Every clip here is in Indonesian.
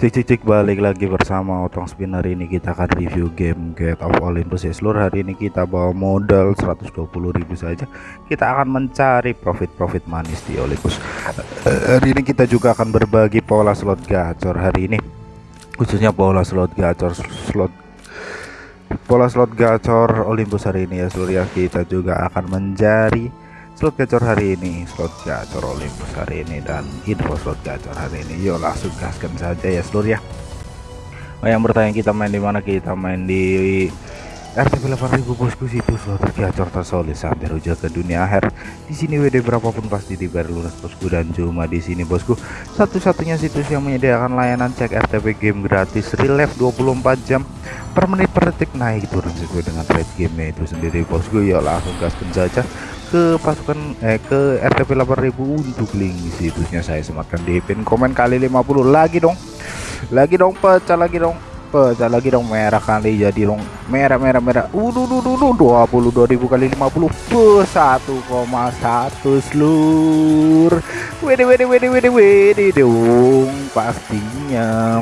Cik cik cik balik lagi bersama Otong Spin hari ini kita akan review game Get of Olympus ya. Seluruh hari ini kita bawa modal 120.000 saja. Kita akan mencari profit-profit manis di Olympus. Uh, hari ini kita juga akan berbagi pola slot gacor hari ini. Khususnya pola slot gacor slot pola slot gacor Olympus hari ini ya seluruh ya kita juga akan mencari slot gacor hari ini slot gacor Olympus hari ini dan info slot gacor hari ini. Yuk langsung gaskan saja ya seluruh ya. Oh, yang bertanya kita main di mana? Kita main di RTP 8000 bosku situ slot gacor tersolid sampai rujak ke dunia akhir. Di sini WD berapapun pasti dibayar lunas bosku dan cuma di sini bosku. Satu-satunya situs yang menyediakan layanan cek RTP game gratis relief 24 jam per menit per detik naik turun sesuai dengan rate game itu sendiri bosku. Yuk langsung gaskan saja ke pasukan eh ke RTP 8000 untuk link situsnya. Saya sematkan di pin komen kali 50 lagi dong lagi dong pecah lagi dong pecah lagi dong merah kali jadi dong. Merah merah merah. Udah udah udah ribu kali 50 per 1,1 seluruh wede wede wede wede wede dong pastinya.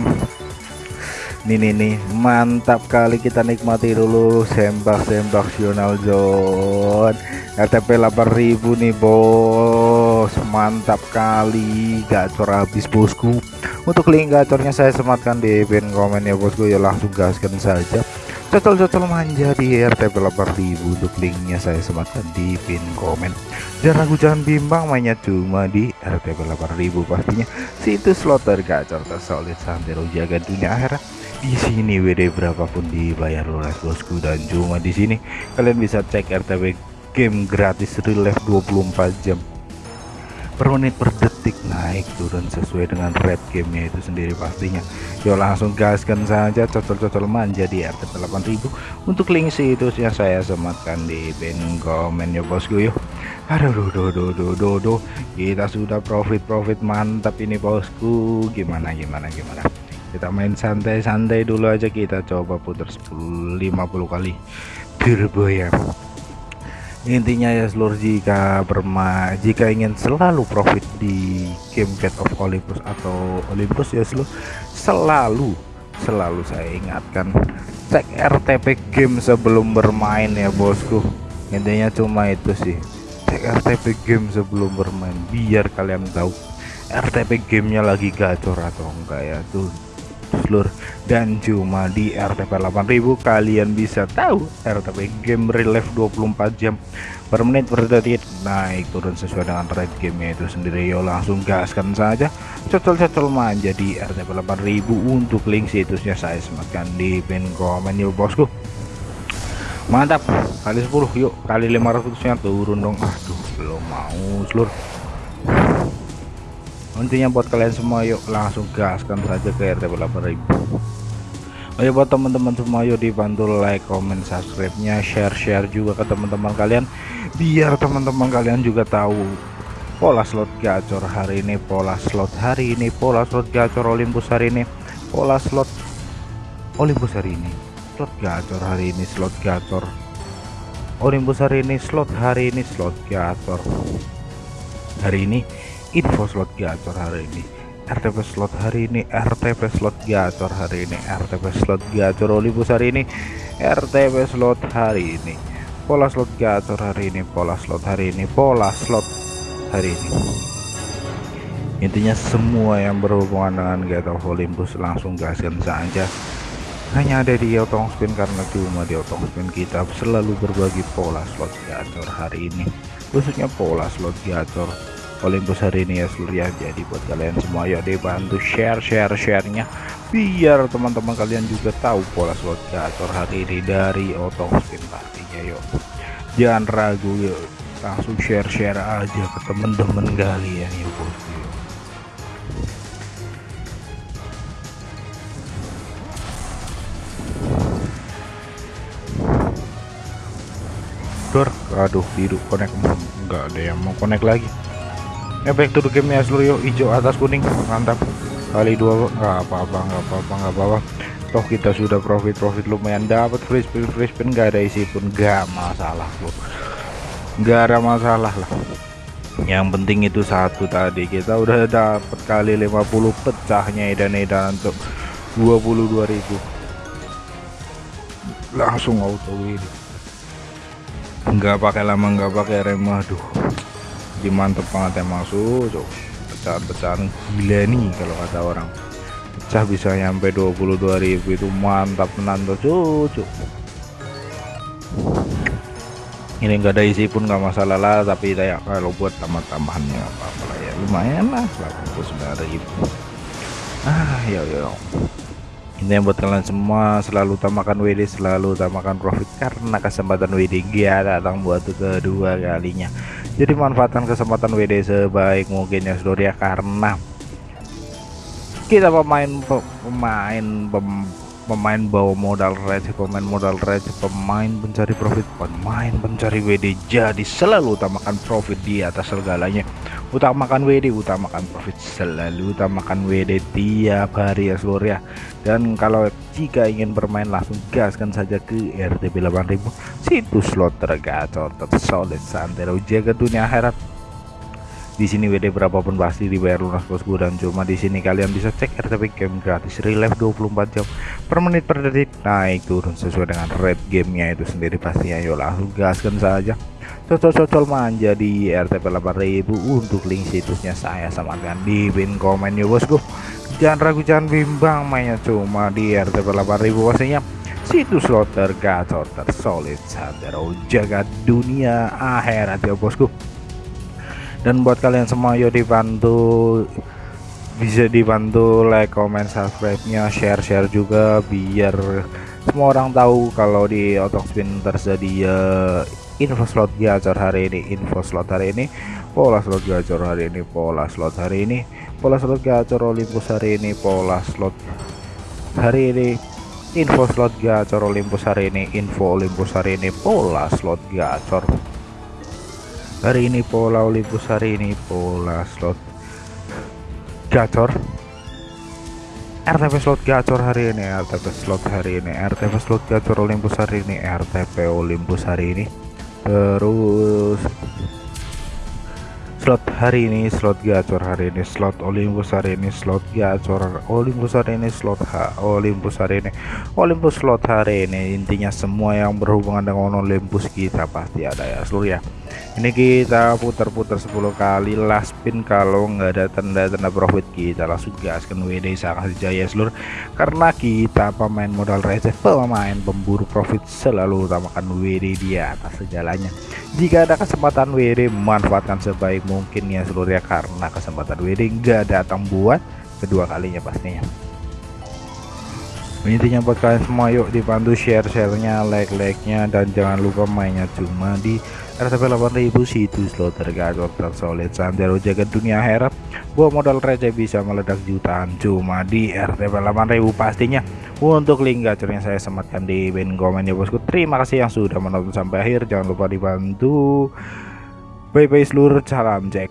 Ini nih mantap kali kita nikmati dulu sembak-sembak sional zone RTP 8000 nih bos. Mantap kali. Gacor habis bosku untuk link gacornya saya sematkan di pin komen ya bosku. Ya langsung gaskan saja. Cocol-cocol manja di RTP 8000 untuk linknya saya sematkan di pin komen. Jangan ragu jangan bimbang mainnya cuma di RTP 8000 pastinya. Situs slot tergacor tersolid sampai jaga dunia akhirat. Di sini WD berapapun dibayar lunas bosku dan cuma di sini. Kalian bisa cek RTP game gratis relief 24 jam per menit per detik naik turun sesuai dengan red gamenya itu sendiri pastinya. Yuk langsung gaskan saja cocol-cocol manja di RTP 8000 untuk link situsnya saya sematkan di pin komen ya bosku yuk. Aduh duh, duh, duh, duh, duh, duh. kita sudah profit-profit mantap ini bosku. Gimana gimana gimana? Kita main santai-santai dulu aja. Kita coba putar 10 50 kali. Turbo ya intinya ya seluruh jika berma jika ingin selalu profit di game Get of Olympus atau Olympus ya seluruh selalu selalu saya ingatkan cek RTP game sebelum bermain ya bosku. Intinya cuma itu sih. Cek RTP game sebelum bermain biar kalian tahu RTP gamenya lagi gacor atau enggak ya tuh seluruh dan cuma di RTP 8000 kalian bisa tahu RTP game relief 24 jam per menit per detik. Naik turun sesuai dengan rate gamenya itu sendiri. Yo langsung gaskan saja. Cocol-cocol manja di RTP 8000 untuk link situsnya saya sematkan di pin komen yuk bosku. Mantap. Kali 10 yuk. Kali 500 nya turun dong. Aduh belum mau seluruh intinya buat kalian semua yuk langsung gaskan saja ke RT 8000 Ayo buat teman-teman semua yuk dibantu like, comment, subscribe-nya, share-share juga ke teman-teman kalian. Biar teman-teman kalian juga tahu pola slot gacor hari ini, pola slot hari ini, pola slot gacor Olympus hari ini, pola slot Olympus hari ini, slot gacor hari ini, slot gacor Olympus hari ini, slot hari ini, slot gacor hari ini info slot gacor hari ini. RTP slot hari ini RTP slot gacor hari ini RTP slot gacor Olympus hari ini RTP slot hari ini. Pola slot gacor hari ini pola slot hari ini pola slot hari ini. Intinya semua yang berhubungan dengan of Olympus langsung gaskan saja. Hanya ada di otong spin karena cuma di otong spin kita selalu berbagi pola slot gacor hari ini. Khususnya pola slot gacor Olympus hari ini ya seluruh ya. Jadi buat kalian semua yuk dibantu share share sharenya. Biar teman-teman kalian juga tahu pola slot gacor hari ini dari spin pastinya yuk. Jangan ragu yuk. Langsung share share aja ke teman-teman kalian ya bosku Dor, aduh biru connect enggak ada yang mau connect lagi efek the game ya seluruh hijau atas kuning. Mantap. Kali dua nggak apa-apa nggak apa-apa nggak apa-apa. Toh kita sudah profit profit lumayan. Dapat free spin free spin nggak ada isi pun. Nggak masalah bro. Nggak ada masalah lah. Yang penting itu satu tadi. Kita udah dapat kali 50 pecahnya edan-edan untuk 22.000 langsung auto ini nggak pakai lama nggak pakai rem aduh dimantep banget emang su pecahan-pecahan gila nih kalau kata orang. Pecah bisa nyampe 22.000 itu mantap menantu cucu ini enggak ada isi pun nggak masalah lah tapi kayak kalau buat tambah-tambahannya apa-apa lah ya lumayan lah 89.000 ah ya ya ini yang buat kalian semua selalu utamakan WD selalu utamakan profit karena kesempatan WD dia datang buat kedua kalinya jadi manfaatkan kesempatan WD sebaik mungkin ya seluruh ya karena kita pemain pemain pem, pemain bawa modal receh pemain modal receh pemain pencari profit pemain pencari WD jadi selalu utamakan profit di atas segalanya. Utamakan WD utamakan profit selalu utamakan WD tiap hari ya seluruh ya. Dan kalau jika ingin bermain langsung gaskan saja ke RTP 8000 situs slot tergacor tersolid santero jaga dunia akhirat di sini WD berapapun pasti dibayar lunas bosku dan cuma di sini kalian bisa cek RTP game gratis relive 24 jam per menit per detik. Naik turun sesuai dengan rate gamenya itu sendiri pastinya yuk langsung gaskan saja. Cocol-cocol manja di RTP 8000 untuk link situsnya saya samakan di pin komen ya bosku jangan ragu jangan bimbang mainnya cuma di RTP 8000 pastinya situs slot tergacor tersolid sandero jaga dunia akhirat ya bosku. Dan buat kalian semua yuk dibantu bisa dibantu like comment subscribe nya share share juga biar semua orang tahu kalau di otok spin tersedia info slot gacor hari ini info slot hari ini pola slot gacor hari ini pola slot hari ini pola slot gacor Olympus hari ini pola slot hari ini info slot gacor Olympus hari ini info Olympus hari ini pola slot gacor. Hari ini pola Olympus hari ini pola slot gacor. RTP slot gacor hari ini RTP slot hari ini RTP slot gacor Olympus hari ini RTP Olympus hari ini. Terus slot hari ini slot gacor hari ini slot Olympus hari ini slot gacor Olympus hari ini slot H Olympus hari ini. Olympus slot hari ini intinya semua yang berhubungan dengan Olympus kita pasti ada ya seluruh ya ini kita putar-putar 10 kali last spin kalau nggak ada tanda-tanda profit kita. Langsung gaskan WD sangat jaya seluruh karena kita pemain modal receh pemain pemburu profit selalu utamakan WD di atas segalanya. Jika ada kesempatan WD manfaatkan sebaik mungkin ya seluruh ya. Karena kesempatan WD nggak datang buat kedua kalinya pastinya. Intinya buat kalian semua yuk dibantu share sharenya like like nya dan jangan lupa mainnya cuma di RTP 8000 situs slot tergacor tersolid santero jaga dunia akhirat. Gua modal receh bisa meledak jutaan. Cuma di RTP 8000 pastinya. Untuk link gacornya saya sematkan di pin komen ya bosku. Terima kasih yang sudah menonton sampai akhir. Jangan lupa dibantu. Bye bye seluruh salam cek